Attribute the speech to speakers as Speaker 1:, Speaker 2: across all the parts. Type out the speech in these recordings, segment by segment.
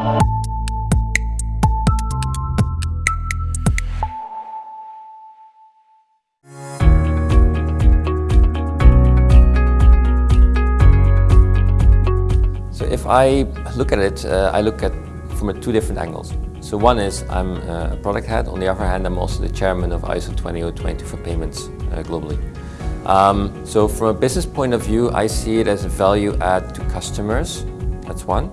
Speaker 1: So if I look at it, uh, I look at from two different angles. So one is I'm a product head, on the other hand I'm also the chairman of ISO 20022 for payments uh, globally. Um, so from a business point of view, I see it as a value add to customers, that's one.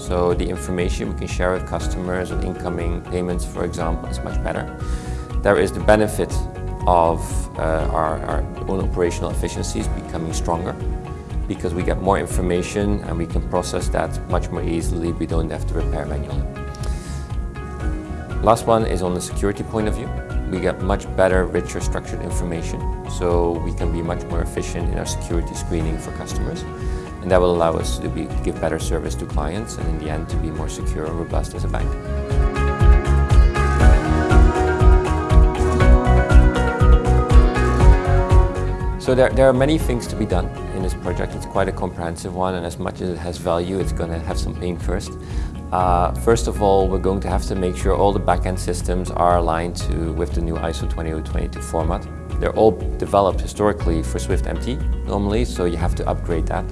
Speaker 1: So the information we can share with customers on incoming payments, for example, is much better. There is the benefit of uh, our, our own operational efficiencies becoming stronger because we get more information and we can process that much more easily. We don't have to repair manually. Last one is on the security point of view. We get much better, richer, structured information, so we can be much more efficient in our security screening for customers. And that will allow us to be, give better service to clients and in the end to be more secure and robust as a bank. So there, there are many things to be done in this project. It's quite a comprehensive one and as much as it has value, it's going to have some pain first. Uh, first of all, we're going to have to make sure all the backend systems are aligned to, with the new ISO 20022 format. They're all developed historically for Swift MT normally, so you have to upgrade that.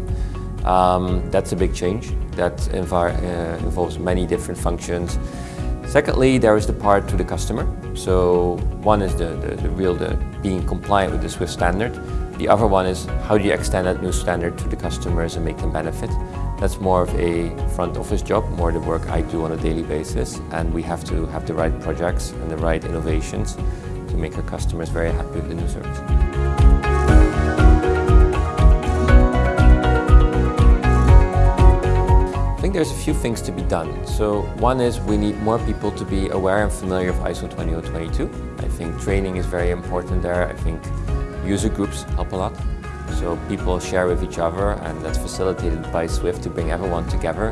Speaker 1: Um, that's a big change. That uh, involves many different functions. Secondly, there is the part to the customer. So one is the, the, the real the being compliant with the Swift standard. The other one is how do you extend that new standard to the customers and make them benefit. That's more of a front office job, more the work I do on a daily basis and we have to have the right projects and the right innovations to make our customers very happy with the new service. There's a few things to be done. So one is we need more people to be aware and familiar with ISO 20022. I think training is very important there. I think User groups help a lot. So people share with each other and that's facilitated by Swift to bring everyone together.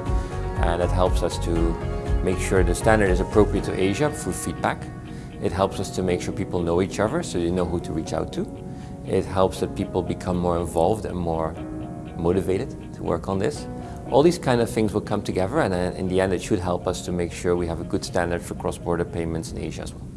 Speaker 1: And that helps us to make sure the standard is appropriate to Asia through feedback. It helps us to make sure people know each other so they know who to reach out to. It helps that people become more involved and more motivated to work on this. All these kind of things will come together and uh, in the end it should help us to make sure we have a good standard for cross-border payments in Asia as well.